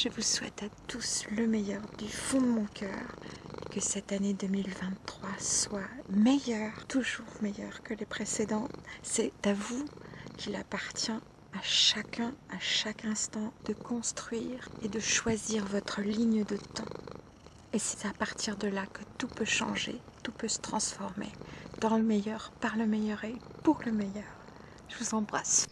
Je vous souhaite à tous le meilleur du fond de mon cœur. Que cette année 2023 soit meilleure, toujours meilleure que les précédentes. C'est à vous qu'il appartient à chacun, à chaque instant, de construire et de choisir votre ligne de temps. Et c'est à partir de là que tout peut changer, tout peut se transformer dans le meilleur, par le meilleur et pour le meilleur. Je vous embrasse.